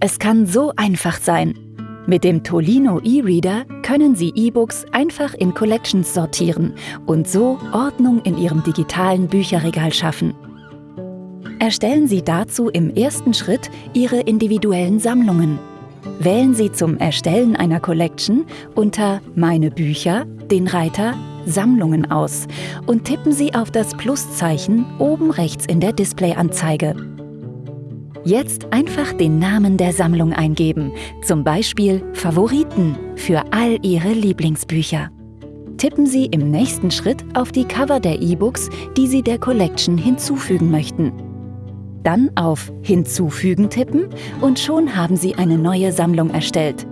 Es kann so einfach sein. Mit dem Tolino E-Reader können Sie E-Books einfach in Collections sortieren und so Ordnung in Ihrem digitalen Bücherregal schaffen. Erstellen Sie dazu im ersten Schritt Ihre individuellen Sammlungen. Wählen Sie zum Erstellen einer Collection unter Meine Bücher den Reiter Sammlungen aus und tippen Sie auf das Pluszeichen oben rechts in der Displayanzeige. Jetzt einfach den Namen der Sammlung eingeben, zum Beispiel Favoriten für all Ihre Lieblingsbücher. Tippen Sie im nächsten Schritt auf die Cover der E-Books, die Sie der Collection hinzufügen möchten. Dann auf Hinzufügen tippen und schon haben Sie eine neue Sammlung erstellt.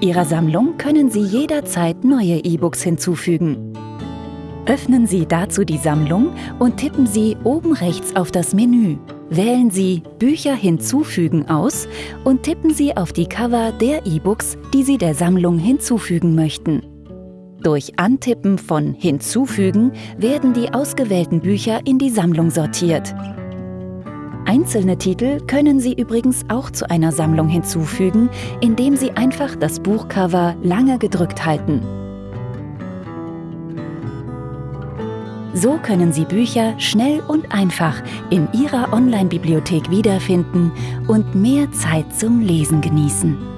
Ihrer Sammlung können Sie jederzeit neue E-Books hinzufügen. Öffnen Sie dazu die Sammlung und tippen Sie oben rechts auf das Menü Wählen Sie Bücher hinzufügen aus und tippen Sie auf die Cover der E-Books, die Sie der Sammlung hinzufügen möchten. Durch Antippen von Hinzufügen werden die ausgewählten Bücher in die Sammlung sortiert. Einzelne Titel können Sie übrigens auch zu einer Sammlung hinzufügen, indem Sie einfach das Buchcover lange gedrückt halten. So können Sie Bücher schnell und einfach in Ihrer Online-Bibliothek wiederfinden und mehr Zeit zum Lesen genießen.